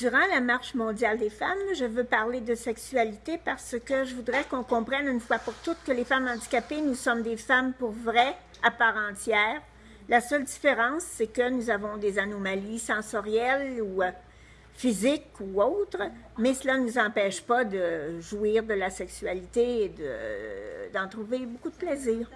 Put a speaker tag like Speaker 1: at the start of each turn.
Speaker 1: Durant la Marche mondiale des femmes, je veux parler de sexualité parce que je voudrais qu'on comprenne une fois pour toutes que les femmes handicapées, nous sommes des femmes pour vrai, à part entière. La seule différence, c'est que nous avons des anomalies sensorielles ou euh, physiques ou autres, mais cela ne nous empêche pas de jouir de la sexualité et d'en trouver beaucoup de plaisir.